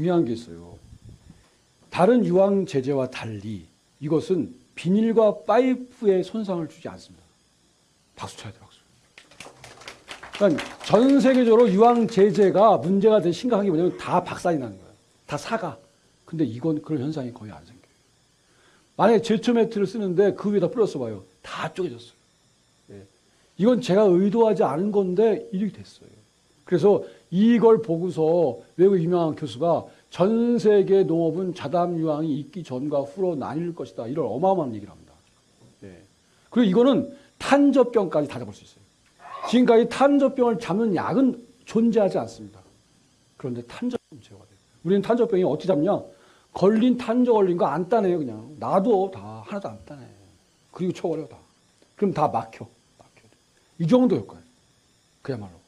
중요한 게 있어요. 다른 유황 제제와 달리 이것은 비닐과 파이프에 손상을 주지 않습니다. 박수 쳐야 돼, 박수. 그러니까 전 세계적으로 유황 제제가 문제가 된 심각한 게 뭐냐면 다 박살이 나는 거예요. 다 사가. 근데 이건 그런 현상이 거의 안 생겨요. 만약에 제초 매트를 쓰는데 그 위에다 뿌렸어 봐요. 다 쪼개졌어요. 예. 이건 제가 의도하지 않은 건데 이렇게 됐어요. 그래서 이걸 보고서 외국 유명한 교수가 전 세계 농업은 자담 유황이 있기 전과 후로 나뉠 것이다. 이런 어마어마한 얘기를 합니다. 예. 그리고 이거는 탄저병까지 다 잡을 수 있어요. 지금까지 탄저병을 잡는 약은 존재하지 않습니다. 그런데 탄저병 제거가 돼요. 우리는 탄저병이 어떻게 잡냐? 걸린 탄저 걸린 거 안 따내요 그냥. 놔도 다 하나도 안 따내. 그리고 쳐버려 다. 그럼 다 막혀. 막혀. 이 정도 효과예요. 그야말로.